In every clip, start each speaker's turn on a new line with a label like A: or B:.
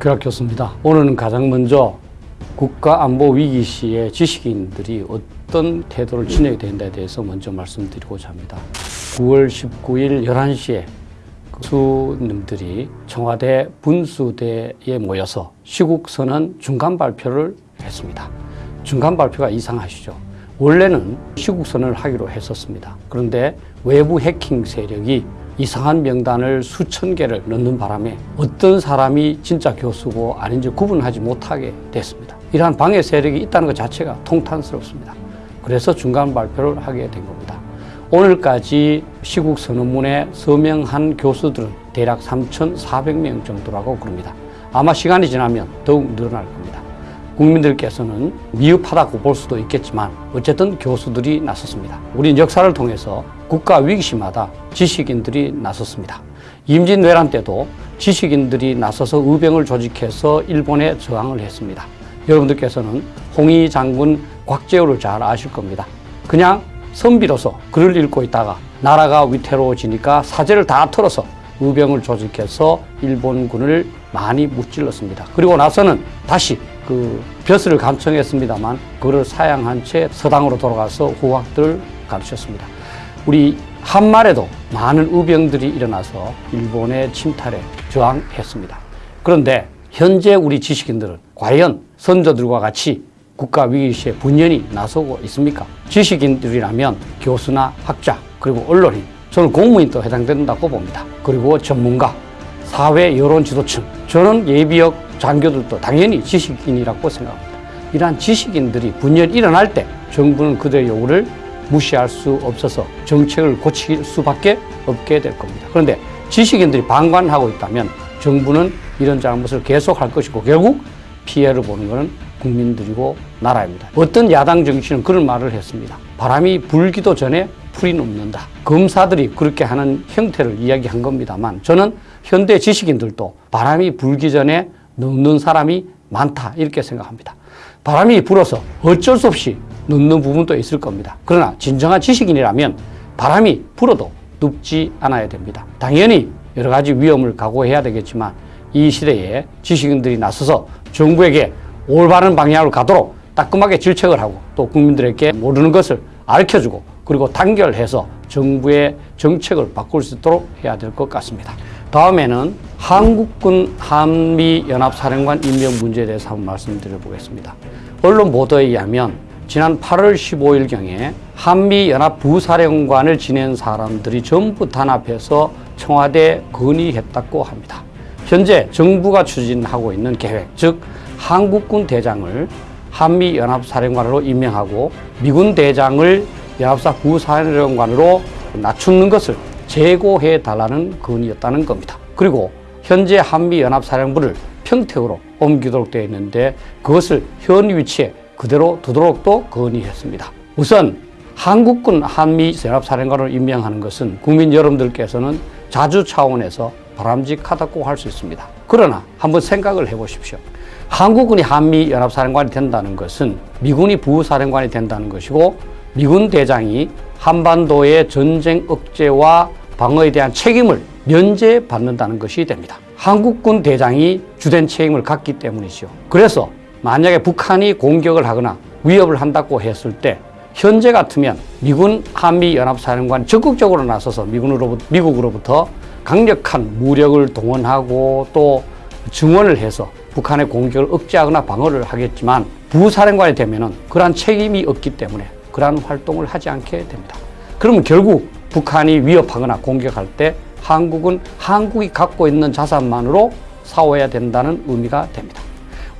A: 박규락 교수입니다. 오늘은 가장 먼저 국가안보 위기 시에 지식인들이 어떤 태도를 지녀야 된다에 대해서 먼저 말씀드리고자 합니다. 9월 19일 11시에 수님들이 청와대 분수대에 모여서 시국선언 중간 발표를 했습니다. 중간 발표가 이상하시죠? 원래는 시국선언을 하기로 했었습니다. 그런데 외부 해킹 세력이 이상한 명단을 수천 개를 넣는 바람에 어떤 사람이 진짜 교수고 아닌지 구분하지 못하게 됐습니다. 이러한 방해 세력이 있다는 것 자체가 통탄스럽습니다. 그래서 중간 발표를 하게 된 겁니다. 오늘까지 시국 선언문에 서명한 교수들은 대략 3,400명 정도라고 그럽니다. 아마 시간이 지나면 더욱 늘어날 겁니다. 국민들께서는 미흡하다고 볼 수도 있겠지만 어쨌든 교수들이 나섰습니다. 우린 역사를 통해서 국가 위기시마다 지식인들이 나섰습니다. 임진왜란 때도 지식인들이 나서서 의병을 조직해서 일본에 저항을 했습니다. 여러분들께서는 홍희 장군 곽재우를 잘 아실 겁니다. 그냥 선비로서 글을 읽고 있다가 나라가 위태로워지니까 사제를 다 털어서 의병을 조직해서 일본군을 많이 무찔렀습니다. 그리고 나서는 다시 그 벼슬을 감청했습니다만 그를 사양한 채 서당으로 돌아가서 후학들을 가르쳤습니다. 우리 한말에도 많은 의병들이 일어나서 일본의 침탈에 저항했습니다. 그런데 현재 우리 지식인들은 과연 선조들과 같이 국가 위기 시에 분연히 나서고 있습니까? 지식인들이라면 교수나 학자 그리고 언론인 저는 공무인도 해당된다고 봅니다. 그리고 전문가, 사회 여론 지도층 저는 예비역 장교들도 당연히 지식인이라고 생각합니다. 이러한 지식인들이 분열이 일어날 때 정부는 그들의 요구를 무시할 수 없어서 정책을 고칠 수밖에 없게 될 겁니다. 그런데 지식인들이 방관하고 있다면 정부는 이런 잘못을 계속할 것이고 결국 피해를 보는 것은 국민들이고 나라입니다. 어떤 야당 정치는 그런 말을 했습니다. 바람이 불기도 전에 풀이 녹는다. 검사들이 그렇게 하는 형태를 이야기한 겁니다만 저는 현대 지식인들도 바람이 불기 전에 눕는 사람이 많다 이렇게 생각합니다. 바람이 불어서 어쩔 수 없이 눕는 부분도 있을 겁니다. 그러나 진정한 지식인이라면 바람이 불어도 눕지 않아야 됩니다. 당연히 여러 가지 위험을 각오해야 되겠지만 이 시대에 지식인들이 나서서 정부에게 올바른 방향으로 가도록 따끔하게 질책을 하고 또 국민들에게 모르는 것을 알려주고 그리고 단결해서 정부의 정책을 바꿀 수 있도록 해야 될 것 같습니다. 다음에는 한국군 한미연합사령관 임명 문제에 대해서 한번 말씀드려 보겠습니다. 언론 보도에 의하면 지난 8월 15일경에 한미연합 부사령관을 지낸 사람들이 전부 단합해서 청와대 건의했다고 합니다. 현재 정부가 추진하고 있는 계획, 즉 한국군 대장을 한미연합사령관으로 임명하고 미군 대장을 연합사 부사령관으로 낮추는 것을 재고해 달라는 건의였다는 겁니다. 그리고 현재 한미연합사령부를 평택으로 옮기도록 되어 있는데 그것을 현 위치에 그대로 두도록 또 건의했습니다. 우선 한국군 한미연합사령관을 임명하는 것은 국민 여러분들께서는 자주 차원에서 바람직하다고 할 수 있습니다. 그러나 한번 생각을 해보십시오. 한국군이 한미연합사령관이 된다는 것은 미군이 부사령관이 된다는 것이고 미군 대장이 한반도의 전쟁 억제와 방어에 대한 책임을 면제받는다는 것이 됩니다. 한국군 대장이 주된 책임을 갖기 때문이죠. 그래서 만약에 북한이 공격을 하거나 위협을 한다고 했을 때 현재 같으면 미군 한미연합사령관 적극적으로 나서서 미군으로부터, 미국으로부터 강력한 무력을 동원하고 또 증원을 해서 북한의 공격을 억제하거나 방어를 하겠지만 부사령관이 되면 은 그러한 책임이 없기 때문에 그러한 활동을 하지 않게 됩니다. 그러면 결국 북한이 위협하거나 공격할 때 한국은 한국이 갖고 있는 자산만으로 싸워야 된다는 의미가 됩니다.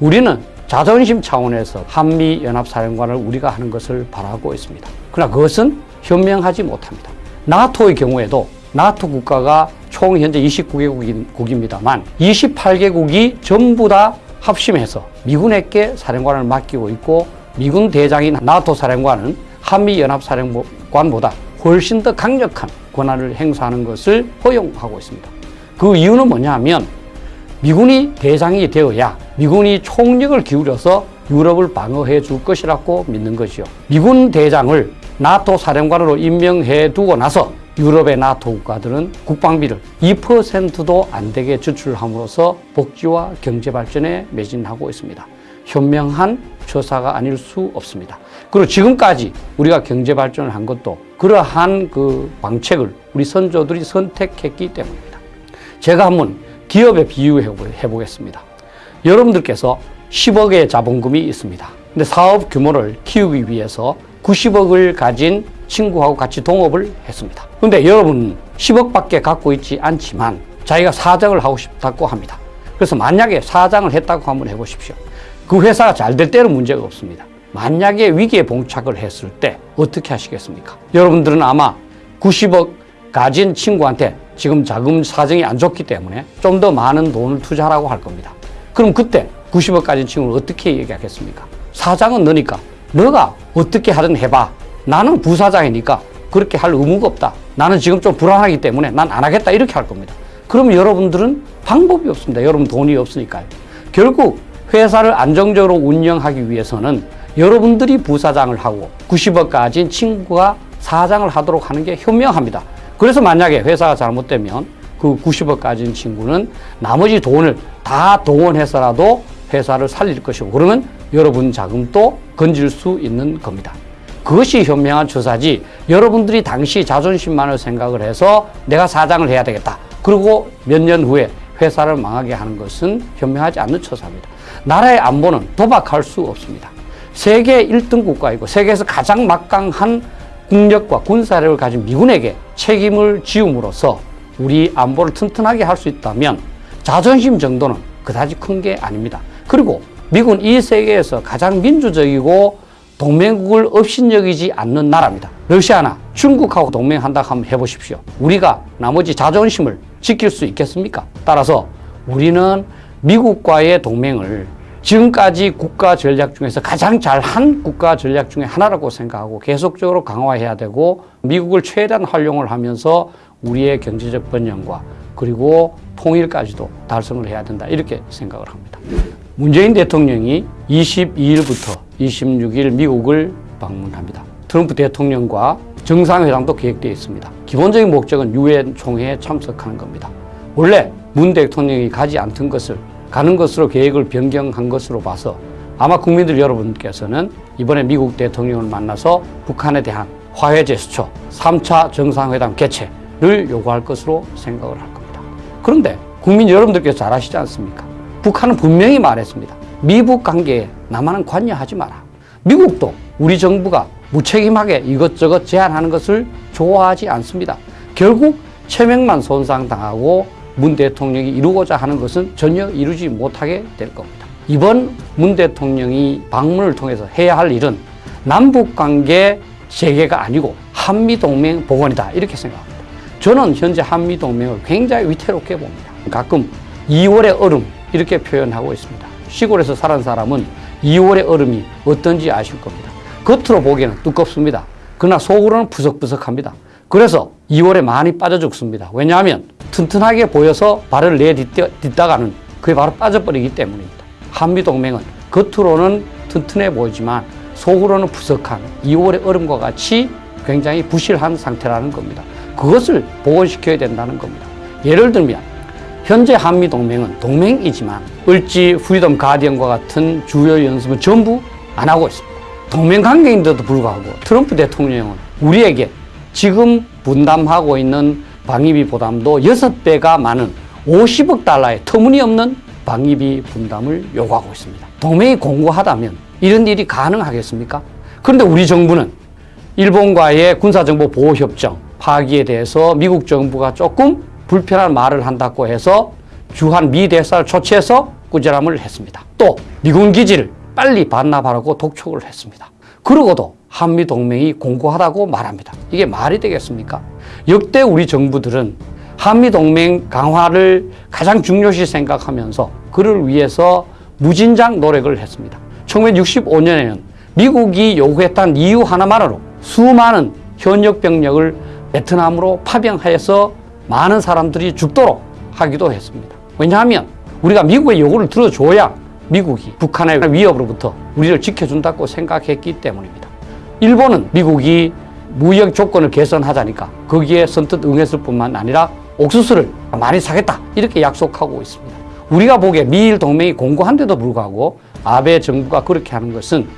A: 우리는 자존심 차원에서 한미연합사령관을 우리가 하는 것을 바라고 있습니다. 그러나 그것은 현명하지 못합니다. 나토의 경우에도 나토 국가가 총 현재 29개국입니다만 28개국이 전부 다 합심해서 미군에게 사령관을 맡기고 있고 미군 대장인 나토 사령관은 한미연합사령관보다 훨씬 더 강력한 권한을 행사하는 것을 허용하고 있습니다. 그 이유는 뭐냐 하면 미군이 대장이 되어야 미군이 총력을 기울여서 유럽을 방어해 줄 것이라고 믿는 것이요. 미군 대장을 나토 사령관으로 임명해 두고 나서 유럽의 나토 국가들은 국방비를 2%도 안 되게 지출함으로써 복지와 경제 발전에 매진하고 있습니다. 현명한 처사가 아닐 수 없습니다. 그리고 지금까지 우리가 경제 발전을 한 것도 그러한 그 방책을 우리 선조들이 선택했기 때문입니다. 제가 한번 기업에 비유해 보겠습니다. 여러분들께서 10억의 자본금이 있습니다. 근데 사업 규모를 키우기 위해서 90억을 가진 친구하고 같이 동업을 했습니다. 근데 여러분 10억밖에 갖고 있지 않지만 자기가 사장을 하고 싶다고 합니다. 그래서 만약에 사장을 했다고 한번 해보십시오. 그 회사가 잘 될 때는 문제가 없습니다. 만약에 위기에 봉착을 했을 때 어떻게 하시겠습니까? 여러분들은 아마 90억 가진 친구한테 지금 자금 사정이 안 좋기 때문에 좀 더 많은 돈을 투자하라고 할 겁니다. 그럼 그때 90억 가진 친구는 어떻게 얘기하겠습니까? 사장은 너니까 너가 어떻게 하든 해봐. 나는 부사장이니까 그렇게 할 의무가 없다. 나는 지금 좀 불안하기 때문에 난 안 하겠다. 이렇게 할 겁니다. 그럼 여러분들은 방법이 없습니다. 여러분 돈이 없으니까요. 결국 회사를 안정적으로 운영하기 위해서는 여러분들이 부사장을 하고 90억 가진 친구가 사장을 하도록 하는 게 현명합니다. 그래서 만약에 회사가 잘못되면 그 90억 가진 친구는 나머지 돈을 다 동원해서라도 회사를 살릴 것이고 그러면 여러분 자금도 건질 수 있는 겁니다. 그것이 현명한 처사지 여러분들이 당시 자존심만을 생각을 해서 내가 사장을 해야 되겠다. 그리고 몇 년 후에 회사를 망하게 하는 것은 현명하지 않는 처사입니다. 나라의 안보는 도박할 수 없습니다. 세계 1등 국가이고 세계에서 가장 막강한 국력과 군사력을 가진 미군에게 책임을 지음으로써 우리 안보를 튼튼하게 할 수 있다면 자존심 정도는 그다지 큰 게 아닙니다. 그리고 미군 이 세계에서 가장 민주적이고 동맹국을 업신여기지 않는 나라입니다. 러시아나 중국하고 동맹한다 하면 해보십시오. 우리가 나머지 자존심을 지킬 수 있겠습니까? 따라서 우리는 미국과의 동맹을 지금까지 국가 전략 중에서 가장 잘한 국가 전략 중에 하나라고 생각하고 계속적으로 강화해야 되고 미국을 최대한 활용을 하면서 우리의 경제적 번영과 그리고 통일까지도 달성을 해야 된다 이렇게 생각을 합니다. 문재인 대통령이 22일부터 26일 미국을 방문합니다. 트럼프 대통령과 정상회담도 계획되어 있습니다. 기본적인 목적은 유엔 총회에 참석하는 겁니다. 원래 문 대통령이 가지 않던 것을 가는 것으로 계획을 변경한 것으로 봐서 아마 국민들 여러분께서는 이번에 미국 대통령을 만나서 북한에 대한 화해 제스처 3차 정상회담 개최를 요구할 것으로 생각을 할 겁니다. 그런데 국민 여러분들께서 잘 아시지 않습니까? 북한은 분명히 말했습니다. 미북 관계에 남한은 관여하지 마라. 미국도 우리 정부가 무책임하게 이것저것 제안하는 것을 좋아하지 않습니다. 결국 체면만 손상당하고 문 대통령이 이루고자 하는 것은 전혀 이루지 못하게 될 겁니다. 이번 문 대통령이 방문을 통해서 해야 할 일은 남북 관계 재개가 아니고 한미 동맹 복원이다 이렇게 생각합니다. 저는 현재 한미 동맹을 굉장히 위태롭게 봅니다. 가끔 2월의 얼음 이렇게 표현하고 있습니다. 시골에서 살은 사람은 2월의 얼음이 어떤지 아실 겁니다. 겉으로 보기에는 두껍습니다. 그러나 속으로는 푸석푸석합니다. 그래서 2월에 많이 빠져 죽습니다. 왜냐하면 튼튼하게 보여서 발을 내딛다가는 그게 바로 빠져버리기 때문입니다. 한미동맹은 겉으로는 튼튼해 보이지만 속으로는 푸석한 2월의 얼음과 같이 굉장히 부실한 상태라는 겁니다. 그것을 복원시켜야 된다는 겁니다. 예를 들면 현재 한미동맹은 동맹이지만 을지 프리덤 가디언과 같은 주요 연습은 전부 안 하고 있습니다. 동맹 관계인데도 불구하고 트럼프 대통령은 우리에게 지금 분담하고 있는 방위비 부담도 6배가 많은 50억 달러의 터무니없는 방위비 분담을 요구하고 있습니다. 동맹이 공고하다면 이런 일이 가능하겠습니까? 그런데 우리 정부는 일본과의 군사정보 보호협정 파기에 대해서 미국 정부가 조금 불편한 말을 한다고 해서 주한 미 대사를 초치해서 꾸지람을 했습니다. 또 미군 기지를 빨리 반납하라고 독촉을 했습니다. 그러고도 한미 동맹이 공고하다고 말합니다. 이게 말이 되겠습니까? 역대 우리 정부들은 한미 동맹 강화를 가장 중요시 생각하면서 그를 위해서 무진장 노력을 했습니다. 1965년에는 미국이 요구했던 이유 하나만으로 수많은 현역 병력을 베트남으로 파병하여서 많은 사람들이 죽도록 하기도 했습니다. 왜냐하면 우리가 미국의 요구를 들어줘야 미국이 북한의 위협으로부터 우리를 지켜준다고 생각했기 때문입니다. 일본은 미국이 무역 조건을 개선하자니까 거기에 선뜻 응했을 뿐만 아니라 옥수수를 많이 사겠다 이렇게 약속하고 있습니다. 우리가 보기에 미일 동맹이 공고한데도 불구하고 아베 정부가 그렇게 하는 것은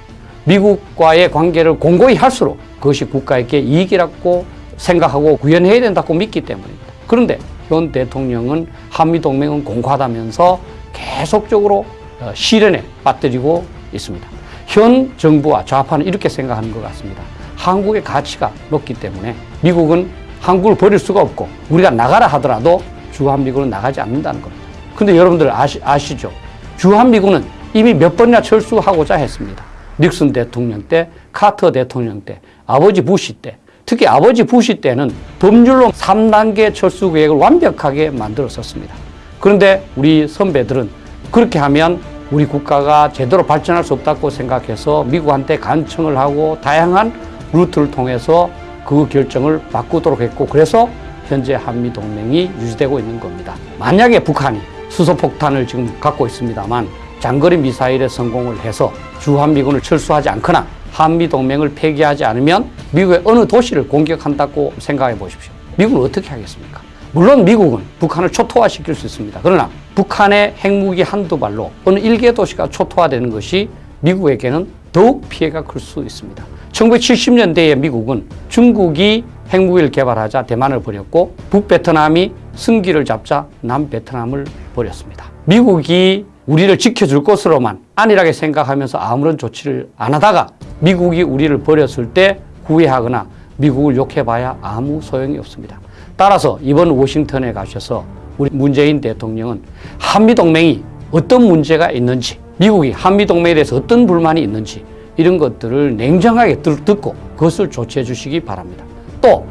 A: 미국과의 관계를 공고히 할수록 그것이 국가에게 이익이라고 생각하고 구현해야 된다고 믿기 때문입니다. 그런데 현 대통령은 한미동맹은 공고하다면서 계속적으로 어, 실현에 빠뜨리고 있습니다. 현 정부와 좌파는 이렇게 생각하는 것 같습니다. 한국의 가치가 높기 때문에 미국은 한국을 버릴 수가 없고 우리가 나가라 하더라도 주한미군은 나가지 않는다는 겁니다. 근데 여러분들 아시, 아시죠? 주한미군은 이미 몇 번이나 철수하고자 했습니다. 닉슨 대통령 때, 카터 대통령 때, 아버지 부시 때, 특히 아버지 부시 때는 법률로 3단계 철수 계획을 완벽하게 만들었었습니다. 그런데 우리 선배들은 그렇게 하면 우리 국가가 제대로 발전할 수 없다고 생각해서 미국한테 간청을 하고 다양한 루트를 통해서 그 결정을 바꾸도록 했고 그래서 현재 한미 동맹이 유지되고 있는 겁니다. 만약에 북한이 수소폭탄을 지금 갖고 있습니다만 장거리 미사일에 성공을 해서 주한미군을 철수하지 않거나 한미 동맹을 폐기하지 않으면 미국의 어느 도시를 공격한다고 생각해 보십시오. 미국은 어떻게 하겠습니까? 물론 미국은 북한을 초토화시킬 수 있습니다. 그러나 북한의 핵무기 한두 발로 어느 일개 도시가 초토화되는 것이 미국에게는 더욱 피해가 클 수 있습니다. 1970년대에 미국은 중국이 핵무기를 개발하자 대만을 버렸고 북베트남이 승기를 잡자 남베트남을 버렸습니다. 미국이 우리를 지켜줄 것으로만 안일하게 생각하면서 아무런 조치를 안 하다가 미국이 우리를 버렸을 때 후회하거나 미국을 욕해봐야 아무 소용이 없습니다. 따라서 이번 워싱턴에 가셔서 우리 문재인 대통령은 한미동맹이 어떤 문제가 있는지 미국이 한미동맹에 대해서 어떤 불만이 있는지 이런 것들을 냉정하게 듣고 그것을 조치해 주시기 바랍니다. 또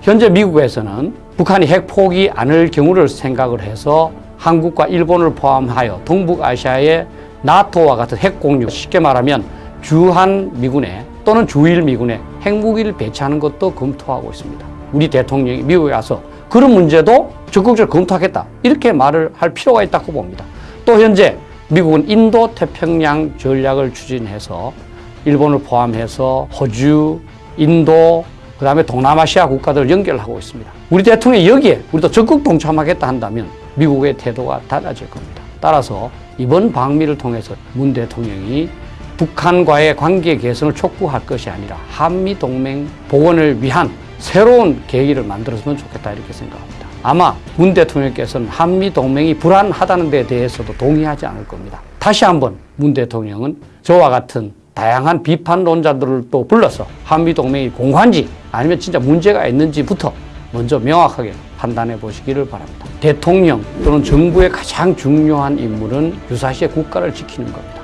A: 현재 미국에서는 북한이 핵 포기 않을 경우를 생각을 해서 한국과 일본을 포함하여 동북아시아의 나토와 같은 핵 공유 쉽게 말하면 주한 미군에 또는 주일 미군에 핵무기를 배치하는 것도 검토하고 있습니다. 우리 대통령이 미국에 가서 그런 문제도 적극적으로 검토하겠다 이렇게 말을 할 필요가 있다고 봅니다. 또 현재 미국은 인도 태평양 전략을 추진해서 일본을 포함해서 호주, 인도, 그 다음에 동남아시아 국가들을 연결하고 있습니다. 우리 대통령이 여기에 우리도 적극 동참하겠다 한다면 미국의 태도가 달라질 겁니다. 따라서 이번 방미를 통해서 문 대통령이 북한과의 관계 개선을 촉구할 것이 아니라 한미 동맹 복원을 위한 새로운 계기를 만들었으면 좋겠다 이렇게 생각합니다. 아마 문 대통령께서는 한미 동맹이 불안하다는 데 대해서도 동의하지 않을 겁니다. 다시 한번 문 대통령은 저와 같은 다양한 비판론자들을 또 불러서 한미 동맹이 공관지 아니면 진짜 문제가 있는지부터 먼저 명확하게 판단해 보시기를 바랍니다. 대통령 또는 정부의 가장 중요한 임무는 유사시에 국가를 지키는 겁니다.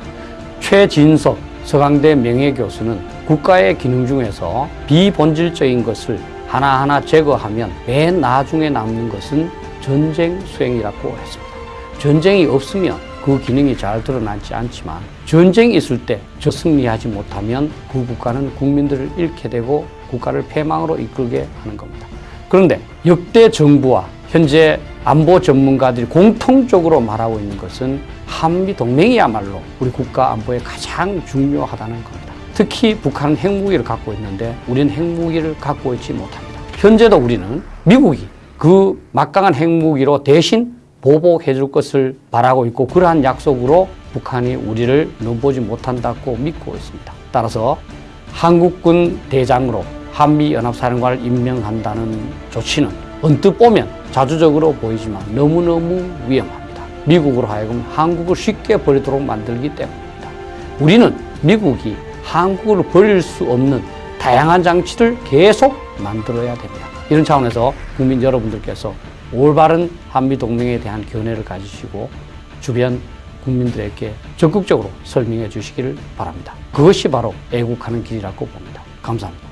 A: 최진석 서강대 명예교수는 국가의 기능 중에서 비본질적인 것을 하나하나 제거하면 맨 나중에 남는 것은 전쟁 수행이라고 했습니다. 전쟁이 없으면 그 기능이 잘 드러나지 않지만 전쟁이 있을 때 저 승리하지 못하면 그 국가는 국민들을 잃게 되고 국가를 패망으로 이끌게 하는 겁니다. 그런데 역대 정부와 현재 안보 전문가들이 공통적으로 말하고 있는 것은 한미 동맹이야말로 우리 국가 안보에 가장 중요하다는 겁니다. 특히 북한은 핵무기를 갖고 있는데 우리는 핵무기를 갖고 있지 못합니다. 현재도 우리는 미국이 그 막강한 핵무기로 대신 보복해 줄 것을 바라고 있고 그러한 약속으로 북한이 우리를 넘보지 못한다고 믿고 있습니다. 따라서 한국군 대장으로 한미연합사령관을 임명한다는 조치는 언뜻 보면 자주적으로 보이지만 너무너무 위험합니다. 미국으로 하여금 한국을 쉽게 버리도록 만들기 때문입니다. 우리는 미국이 한국을 버릴 수 없는 다양한 장치를 계속 만들어야 됩니다. 이런 차원에서 국민 여러분들께서 올바른 한미 동맹에 대한 견해를 가지시고 주변 국민들에게 적극적으로 설명해 주시기를 바랍니다. 그것이 바로 애국하는 길이라고 봅니다. 감사합니다.